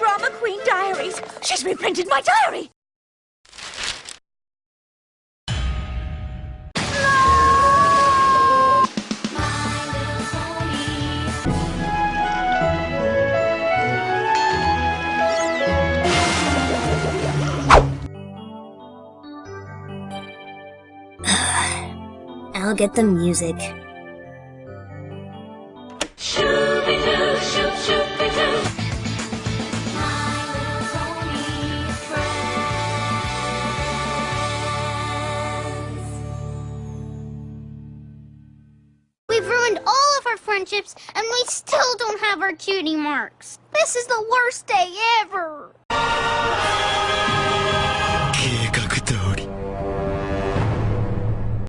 Drama Queen Diaries. She's reprinted my diary. I'll get the music. We've ruined all of our friendships, and we still don't have our cutie marks. This is the worst day ever.